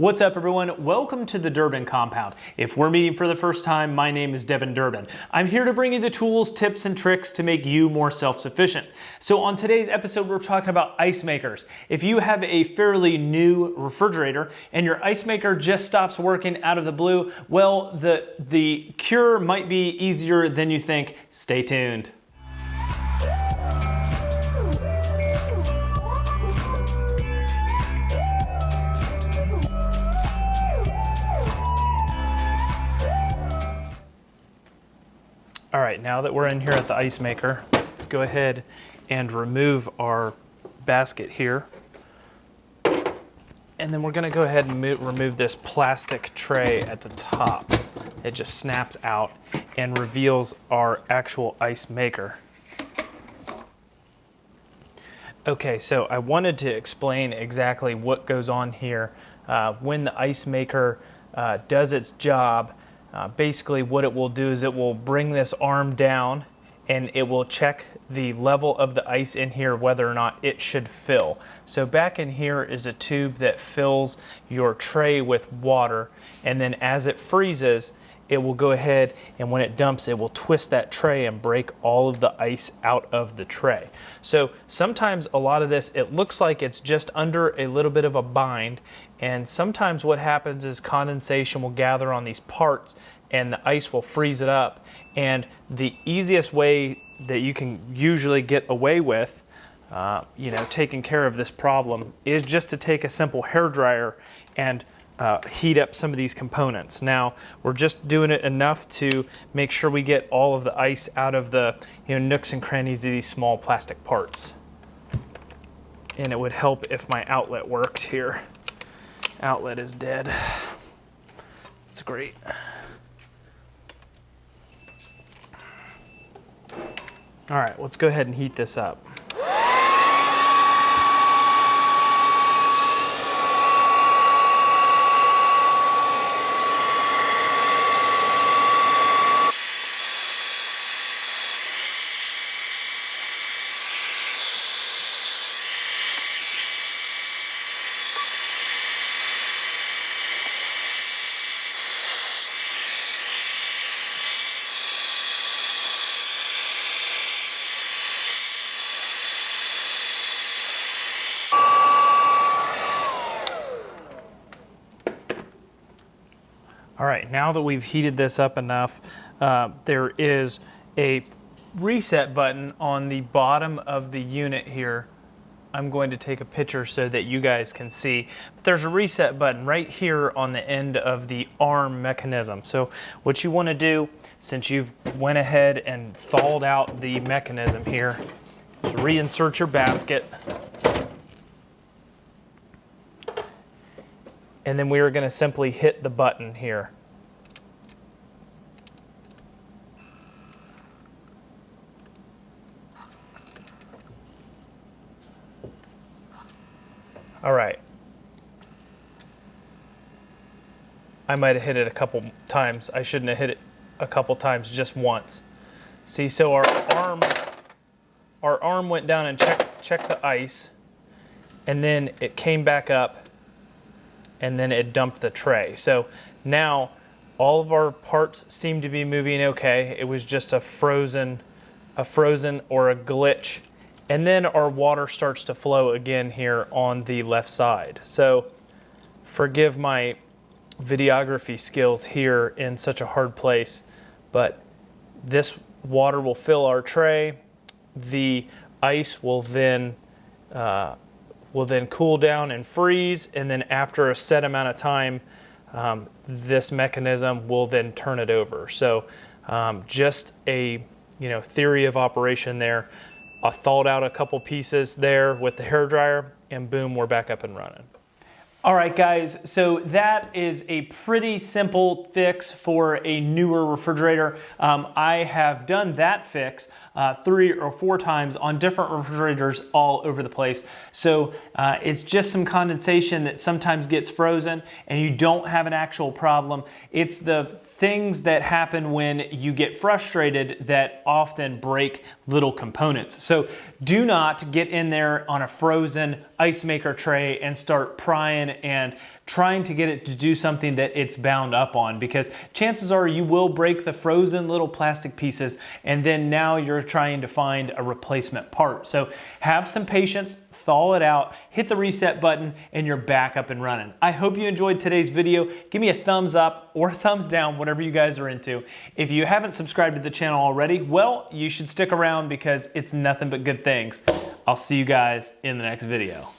What's up everyone? Welcome to the Durbin Compound. If we're meeting for the first time, my name is Devin Durbin. I'm here to bring you the tools, tips, and tricks to make you more self-sufficient. So on today's episode, we're talking about ice makers. If you have a fairly new refrigerator and your ice maker just stops working out of the blue, well, the, the cure might be easier than you think. Stay tuned. All right, now that we're in here at the ice maker, let's go ahead and remove our basket here. And then we're gonna go ahead and remove this plastic tray at the top. It just snaps out and reveals our actual ice maker. Okay, so I wanted to explain exactly what goes on here uh, when the ice maker uh, does its job uh, basically what it will do is it will bring this arm down and it will check the level of the ice in here whether or not it should fill. So back in here is a tube that fills your tray with water and then as it freezes it will go ahead and when it dumps it will twist that tray and break all of the ice out of the tray. So sometimes a lot of this it looks like it's just under a little bit of a bind and sometimes what happens is condensation will gather on these parts and the ice will freeze it up and the easiest way that you can usually get away with uh, you know taking care of this problem is just to take a simple hair dryer and uh, heat up some of these components. Now, we're just doing it enough to make sure we get all of the ice out of the you know, nooks and crannies of these small plastic parts. And it would help if my outlet worked here. Outlet is dead. It's great. All right, let's go ahead and heat this up. All right, now that we've heated this up enough, uh, there is a reset button on the bottom of the unit here. I'm going to take a picture so that you guys can see. But there's a reset button right here on the end of the arm mechanism. So what you want to do, since you've went ahead and thawed out the mechanism here, is reinsert your basket. And then we are going to simply hit the button here. All right. I might have hit it a couple times. I shouldn't have hit it a couple times, just once. See, so our arm, our arm went down and checked, checked the ice, and then it came back up and then it dumped the tray. So now all of our parts seem to be moving okay. It was just a frozen, a frozen or a glitch. And then our water starts to flow again here on the left side. So forgive my videography skills here in such a hard place, but this water will fill our tray. The ice will then uh, will then cool down and freeze, and then after a set amount of time, um, this mechanism will then turn it over. So um, just a you know theory of operation there. I thawed out a couple pieces there with the hair dryer, and boom, we're back up and running. All right, guys, so that is a pretty simple fix for a newer refrigerator. Um, I have done that fix uh, three or four times on different refrigerators all over the place. So uh, it's just some condensation that sometimes gets frozen and you don't have an actual problem. It's the things that happen when you get frustrated that often break little components. So do not get in there on a frozen ice maker tray and start prying and trying to get it to do something that it's bound up on because chances are you will break the frozen little plastic pieces and then now you're trying to find a replacement part. So have some patience, thaw it out, hit the reset button, and you're back up and running. I hope you enjoyed today's video. Give me a thumbs up or thumbs down, whatever you guys are into. If you haven't subscribed to the channel already, well, you should stick around because it's nothing but good things. I'll see you guys in the next video.